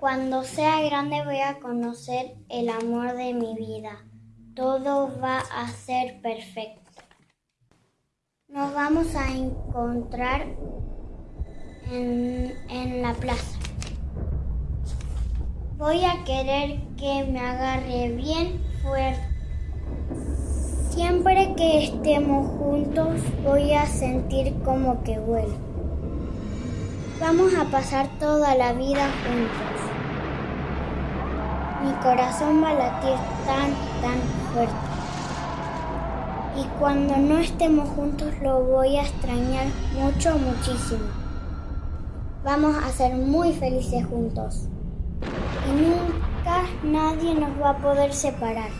Cuando sea grande voy a conocer el amor de mi vida. Todo va a ser perfecto. Nos vamos a encontrar en, en la plaza. Voy a querer que me agarre bien fuerte. Siempre que estemos juntos voy a sentir como que vuelo. Vamos a pasar toda la vida juntos. Mi corazón va a latir tan, tan fuerte. Y cuando no estemos juntos lo voy a extrañar mucho, muchísimo. Vamos a ser muy felices juntos. Y nunca nadie nos va a poder separar.